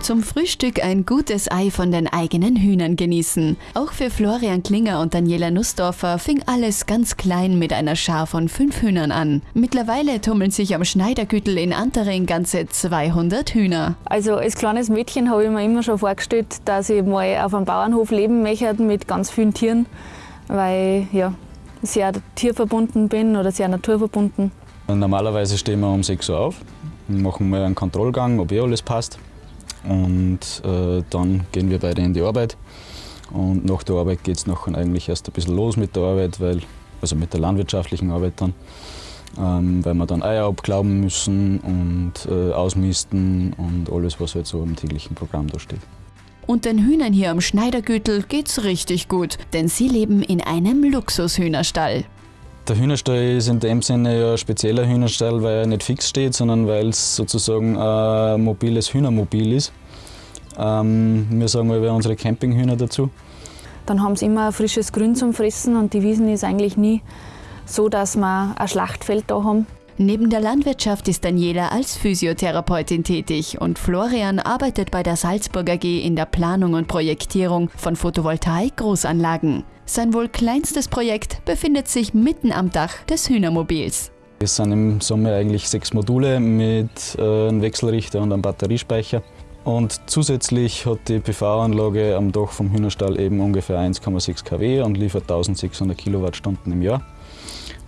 Zum Frühstück ein gutes Ei von den eigenen Hühnern genießen. Auch für Florian Klinger und Daniela Nussdorfer fing alles ganz klein mit einer Schar von fünf Hühnern an. Mittlerweile tummeln sich am Schneidergüttel in Antering ganze 200 Hühner. Also als kleines Mädchen habe ich mir immer schon vorgestellt, dass ich mal auf einem Bauernhof leben möchte mit ganz vielen Tieren, weil ja, sehr tierverbunden bin oder sehr naturverbunden. Normalerweise stehen wir um 6 Uhr auf, machen mal einen Kontrollgang, ob eh alles passt. Und äh, dann gehen wir beide in die Arbeit. Und nach der Arbeit geht es nachher eigentlich erst ein bisschen los mit der Arbeit, weil, also mit der landwirtschaftlichen Arbeit dann, ähm, weil wir dann Eier abglauben müssen und äh, ausmisten und alles, was halt so im täglichen Programm da steht. Und den Hühnern hier am Schneidergürtel geht's richtig gut, denn sie leben in einem Luxushühnerstall. Der Hühnerstall ist in dem Sinne ein spezieller Hühnerstall, weil er nicht fix steht, sondern weil es sozusagen ein mobiles Hühnermobil ist. Ähm, wir sagen mal unsere Campinghühner dazu. Dann haben sie immer frisches Grün zum Fressen und die Wiesen ist eigentlich nie so, dass wir ein Schlachtfeld da haben. Neben der Landwirtschaft ist Daniela als Physiotherapeutin tätig und Florian arbeitet bei der Salzburg AG in der Planung und Projektierung von Photovoltaik-Großanlagen. Sein wohl kleinstes Projekt befindet sich mitten am Dach des Hühnermobils. Es sind im Sommer eigentlich sechs Module mit äh, einem Wechselrichter und einem Batteriespeicher. Und zusätzlich hat die PV-Anlage am Dach vom Hühnerstall eben ungefähr 1,6 kW und liefert 1600 Kilowattstunden im Jahr.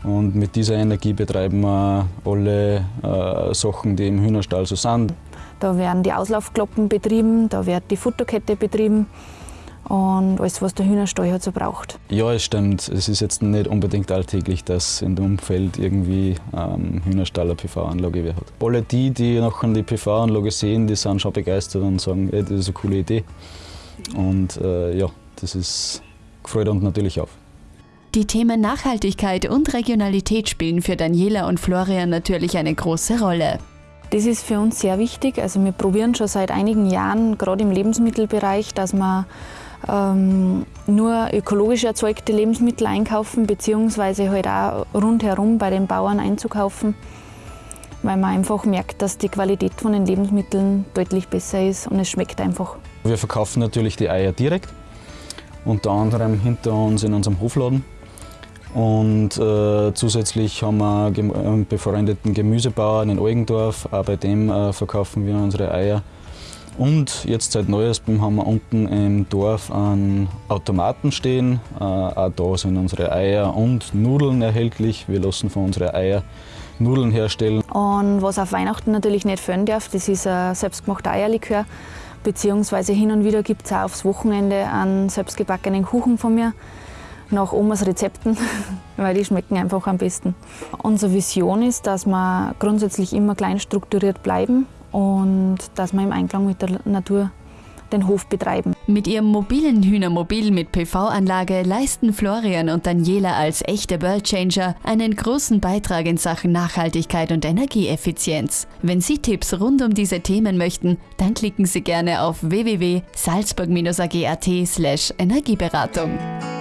Und mit dieser Energie betreiben wir alle äh, Sachen, die im Hühnerstall so sind. Da werden die Auslaufkloppen betrieben, da wird die Futterkette betrieben und alles, was der Hühnerstall halt so braucht. Ja, es stimmt. Es ist jetzt nicht unbedingt alltäglich, dass in dem Umfeld irgendwie ähm, Hühnerstall eine PV-Anlage hat. Alle die, die nachher die PV-Anlage sehen, die sind schon begeistert und sagen, ey, das ist eine coole Idee. Und äh, ja, das ist, freut uns natürlich auf. Die Themen Nachhaltigkeit und Regionalität spielen für Daniela und Florian natürlich eine große Rolle. Das ist für uns sehr wichtig. Also wir probieren schon seit einigen Jahren, gerade im Lebensmittelbereich, dass wir ähm, nur ökologisch erzeugte Lebensmittel einkaufen, beziehungsweise halt auch rundherum bei den Bauern einzukaufen, weil man einfach merkt, dass die Qualität von den Lebensmitteln deutlich besser ist und es schmeckt einfach. Wir verkaufen natürlich die Eier direkt, unter anderem hinter uns in unserem Hofladen. Und äh, zusätzlich haben wir einen befreundeten Gemüsebauern in Eugendorf, auch bei dem äh, verkaufen wir unsere Eier. Und jetzt seit neuestem haben wir unten im Dorf einen Automaten stehen. Äh, auch da sind unsere Eier und Nudeln erhältlich. Wir lassen von unseren Eier Nudeln herstellen. Und was auf Weihnachten natürlich nicht fehlen darf, das ist ein selbstgemachter Eierlikör. Beziehungsweise hin und wieder gibt es auch aufs Wochenende einen selbstgebackenen Kuchen von mir nach Omas Rezepten, weil die schmecken einfach am besten. Unsere Vision ist, dass wir grundsätzlich immer klein strukturiert bleiben und dass wir im Einklang mit der Natur den Hof betreiben. Mit ihrem mobilen Hühnermobil mit PV-Anlage leisten Florian und Daniela als echte Worldchanger einen großen Beitrag in Sachen Nachhaltigkeit und Energieeffizienz. Wenn Sie Tipps rund um diese Themen möchten, dann klicken Sie gerne auf www.salzburg-ag.at/energieberatung.